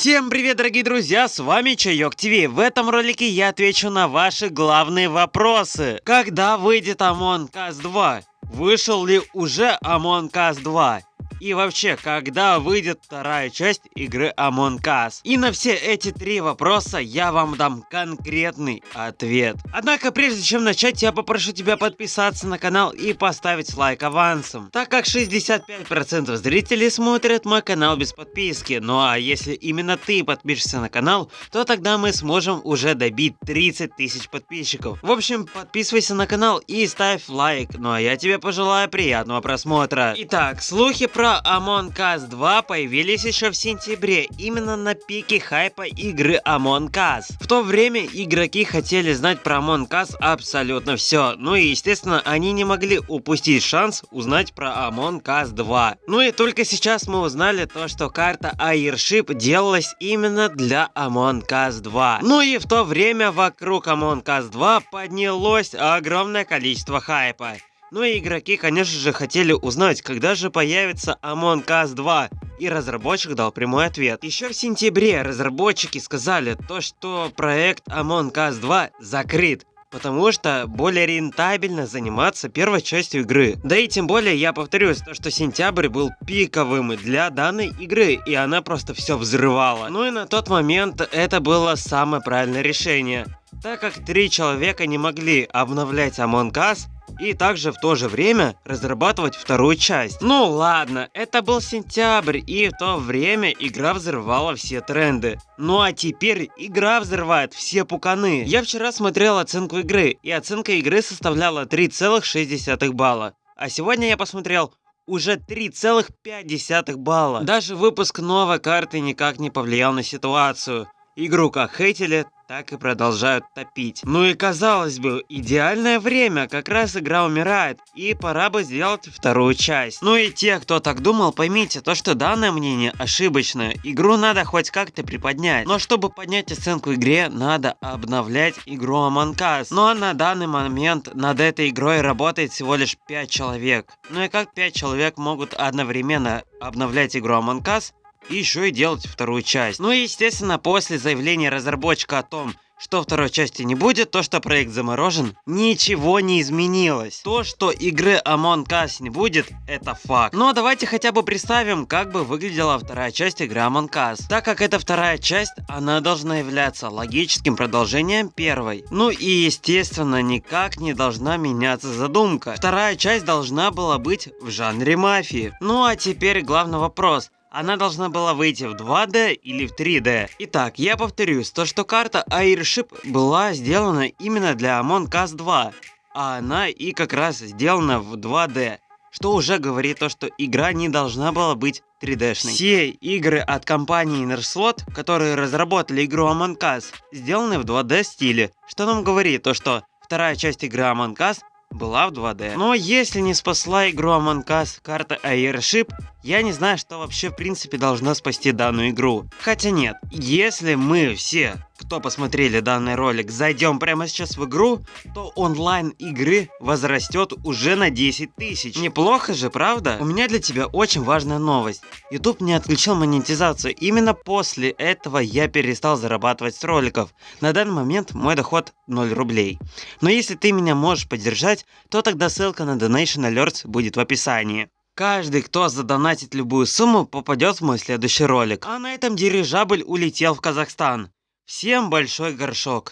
Всем привет, дорогие друзья, с вами Чайок ТВ. В этом ролике я отвечу на ваши главные вопросы. Когда выйдет Among Us 2? Вышел ли уже Among Us 2? И вообще, когда выйдет вторая часть игры Among Us? И на все эти три вопроса я вам дам конкретный ответ. Однако, прежде чем начать, я попрошу тебя подписаться на канал и поставить лайк авансом, так как 65% зрителей смотрят мой канал без подписки. Ну а если именно ты подпишешься на канал, то тогда мы сможем уже добить 30 тысяч подписчиков. В общем, подписывайся на канал и ставь лайк. Ну а я тебе пожелаю приятного просмотра. Итак, слухи про про Among Us 2 появились еще в сентябре, именно на пике хайпа игры Among Us. В то время игроки хотели знать про Among Us абсолютно все, ну и естественно они не могли упустить шанс узнать про Among Us 2. Ну и только сейчас мы узнали то, что карта Airship делалась именно для Among Us 2. Ну и в то время вокруг Among Us 2 поднялось огромное количество хайпа. Ну и игроки, конечно же, хотели узнать, когда же появится Among Us 2, и разработчик дал прямой ответ. Еще в сентябре разработчики сказали то, что проект Among Us 2 закрыт. Потому что более рентабельно заниматься первой частью игры. Да и тем более я повторюсь, то что сентябрь был пиковым для данной игры, и она просто все взрывала. Ну и на тот момент это было самое правильное решение. Так как три человека не могли обновлять Among Us, и также в то же время разрабатывать вторую часть. Ну ладно, это был сентябрь, и в то время игра взрывала все тренды. Ну а теперь игра взрывает все пуканы. Я вчера смотрел оценку игры, и оценка игры составляла 3,6 балла. А сегодня я посмотрел уже 3,5 балла. Даже выпуск новой карты никак не повлиял на ситуацию. Игру как хейтили, так и продолжают топить. Ну и казалось бы, идеальное время, как раз игра умирает, и пора бы сделать вторую часть. Ну и те, кто так думал, поймите, то что данное мнение ошибочное, игру надо хоть как-то приподнять. Но чтобы поднять оценку игре, надо обновлять игру Among Us. Ну а на данный момент над этой игрой работает всего лишь 5 человек. Ну и как 5 человек могут одновременно обновлять игру Among Us, и еще и делать вторую часть. Ну и естественно после заявления разработчика о том, что второй части не будет, то, что проект заморожен, ничего не изменилось. То, что игры Among Us не будет, это факт. Но давайте хотя бы представим, как бы выглядела вторая часть игры Among Us. Так как это вторая часть, она должна являться логическим продолжением первой. Ну и естественно, никак не должна меняться задумка. Вторая часть должна была быть в жанре мафии. Ну а теперь главный вопрос. Она должна была выйти в 2D или в 3D. Итак, я повторюсь, то что карта Airship была сделана именно для Among Us 2, а она и как раз сделана в 2D. Что уже говорит то, что игра не должна была быть 3D-шной. Все игры от компании Innerslot, которые разработали игру Among Us, сделаны в 2D стиле. Что нам говорит то, что вторая часть игры Among Us была в 2D. Но если не спасла игру Among Us карта Airship, я не знаю, что вообще в принципе должно спасти данную игру. Хотя нет, если мы все, кто посмотрели данный ролик, зайдем прямо сейчас в игру, то онлайн игры возрастет уже на 10 тысяч. Неплохо же, правда? У меня для тебя очень важная новость. YouTube не отключил монетизацию. Именно после этого я перестал зарабатывать с роликов. На данный момент мой доход 0 рублей. Но если ты меня можешь поддержать, то тогда ссылка на Donation Alerts будет в описании. Каждый, кто задонатит любую сумму, попадет в мой следующий ролик. А на этом дирижабль улетел в Казахстан. Всем большой горшок.